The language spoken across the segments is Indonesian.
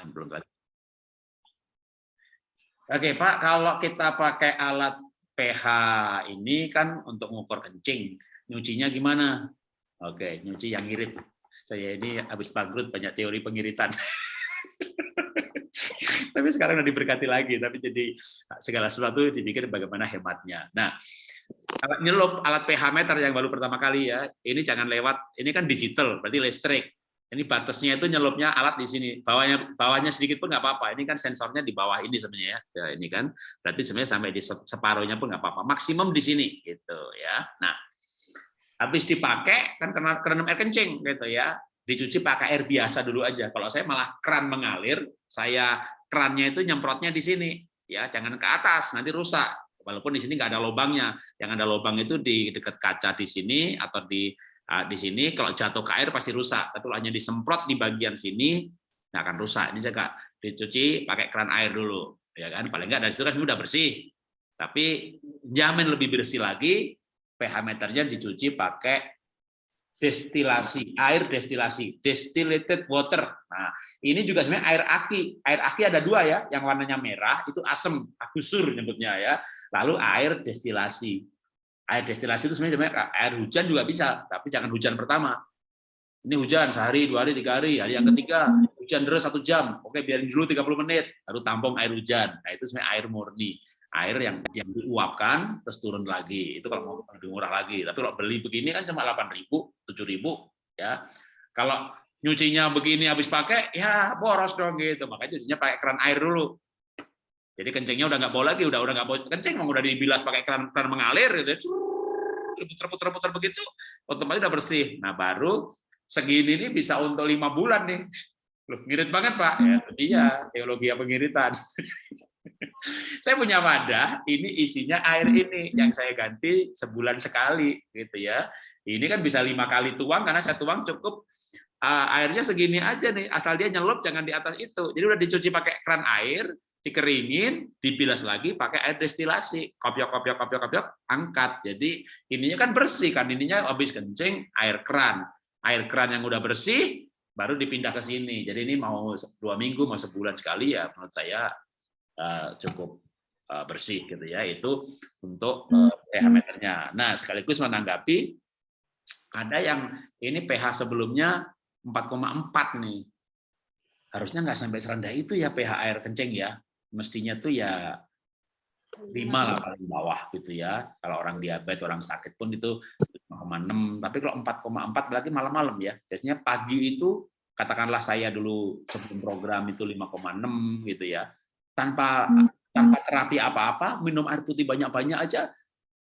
penerimaan belum lagi. Oke Pak, kalau kita pakai alat pH ini kan untuk mengukur kencing, nyucinya gimana? Oke, nyuci yang ngirit. Saya ini habis bangkrut banyak teori pengiritan. tapi sekarang udah diberkati lagi, tapi jadi segala sesuatu dipikir bagaimana hematnya. Nah, alat nyelup, alat pH meter yang baru pertama kali ya, ini jangan lewat, ini kan digital, berarti listrik. Ini batasnya itu nyelupnya alat di sini, bawahnya bawahnya sedikit pun nggak apa-apa. Ini kan sensornya di bawah ini sebenarnya ya. ini kan berarti sebenarnya sampai di separuhnya pun nggak apa-apa. Maksimum di sini gitu ya. Nah, habis dipakai kan kena kena air kencing gitu ya. Dicuci pakai air biasa dulu aja. Kalau saya malah keran mengalir, saya kerannya itu nyemprotnya di sini ya, jangan ke atas nanti rusak. Walaupun di sini nggak ada lubangnya, yang ada lubang itu di dekat kaca di sini atau di Nah, di sini kalau jatuh ke air pasti rusak, tapi kalau hanya disemprot di bagian sini nggak akan rusak. Ini juga dicuci pakai keran air dulu, ya kan? Paling nggak dari situ kan sudah bersih. Tapi jamin lebih bersih lagi, pH meternya dicuci pakai destilasi, air destilasi, destillated water. Nah, ini juga sebenarnya air aki. Air aki ada dua ya, yang warnanya merah itu asam, agusur nyebutnya ya. Lalu air destilasi air destilasi itu sebenarnya air hujan juga bisa, tapi jangan hujan pertama. Ini hujan sehari, dua hari, tiga hari, hari yang ketiga hujan deras satu jam, oke biarin dulu 30 menit, baru tampung air hujan. Nah itu sebenarnya air murni, air yang yang diuapkan terus turun lagi. Itu kalau mau lebih murah lagi. Tapi kalau beli begini kan cuma 8.000, 7.000 ya. Kalau nyucinya begini habis pakai, ya boros dong gitu. Makanya nyucinya pakai keran air dulu. Jadi kencingnya udah nggak boleh lagi, udah udah nggak boleh kencing, udah dibilas pakai keran keran mengalir gitu, puter-puter-puter begitu, otomatis udah bersih. Nah baru segini ini bisa untuk lima bulan nih. Loh, ngirit banget pak, ya iya teologi pengiritan. saya punya wadah, ini isinya air ini yang saya ganti sebulan sekali gitu ya. Ini kan bisa lima kali tuang karena saya tuang cukup uh, airnya segini aja nih, asal dia nyelup jangan di atas itu. Jadi udah dicuci pakai keran air, dikeringin, dibilas lagi pakai air destilasi, kopiok kopiok kopiok kopiok, angkat. Jadi ininya kan bersih kan, ininya habis kencing air keran, air keran yang udah bersih baru dipindah ke sini. Jadi ini mau dua minggu, mau sebulan sekali ya menurut saya uh, cukup uh, bersih gitu ya. Itu untuk uh, pH meternya. Nah sekaligus menanggapi ada yang ini pH sebelumnya 4,4 nih harusnya nggak sampai serendah itu ya pH air kencing ya mestinya tuh ya lima lah paling bawah gitu ya. Kalau orang diabetes, orang sakit pun itu 5,6. Tapi kalau 4,4 berarti malam-malam ya. Biasanya pagi itu katakanlah saya dulu sebelum program itu 5,6 gitu ya. Tanpa hmm. tanpa terapi apa-apa, minum air putih banyak-banyak aja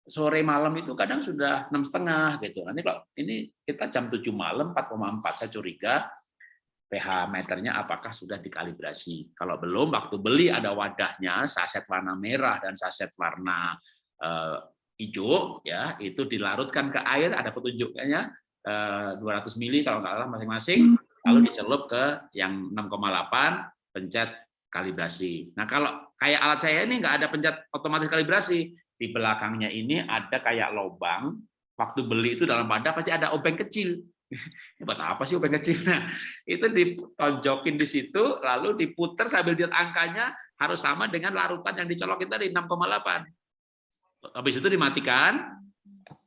sore malam itu kadang sudah enam setengah gitu. Nanti kalau ini kita jam 7 malam 4,4 saya curiga pH meternya apakah sudah dikalibrasi. Kalau belum, waktu beli ada wadahnya, saset warna merah dan saset warna uh, hijau, ya itu dilarutkan ke air, ada petunjuknya uh, 200 mili kalau nggak salah masing-masing, lalu dicelup ke yang 6,8, pencet kalibrasi. Nah kalau kayak alat saya ini nggak ada pencet otomatis kalibrasi, di belakangnya ini ada kayak lubang, waktu beli itu dalam wadah pasti ada obeng kecil, buat apa sih obeng kecil? Nah, itu ditonjokin di situ, lalu diputer sambil lihat angkanya harus sama dengan larutan yang dicolokin tadi 6,8. Habis itu dimatikan,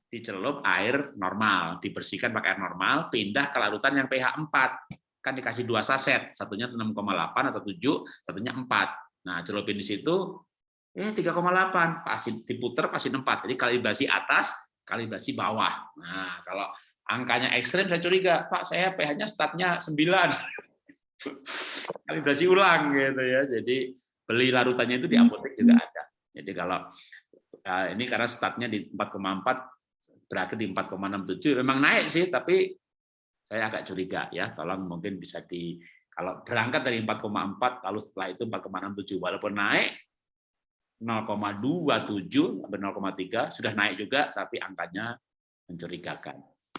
dicelup air normal, dibersihkan pakai air normal, pindah ke larutan yang pH 4. Kan dikasih dua saset, satunya 6,8 atau 7, satunya 4. Nah, celupin di situ, eh 3,8, pasti diputer pasti 4. Jadi kalibrasi atas, kalibrasi bawah. Nah, kalau angkanya ekstrim saya curiga, Pak saya pH-nya statnya 9. Kalibrasi ulang gitu ya. Jadi beli larutannya itu di apotek juga ada. Jadi kalau eh, ini karena statnya di 4,4 berakhir di 4,67 memang naik sih tapi saya agak curiga ya. Tolong mungkin bisa di kalau berangkat dari 4,4 lalu setelah itu 4,67 walaupun naik 0,27 sampai 0,3 sudah naik juga tapi angkanya mencurigakan.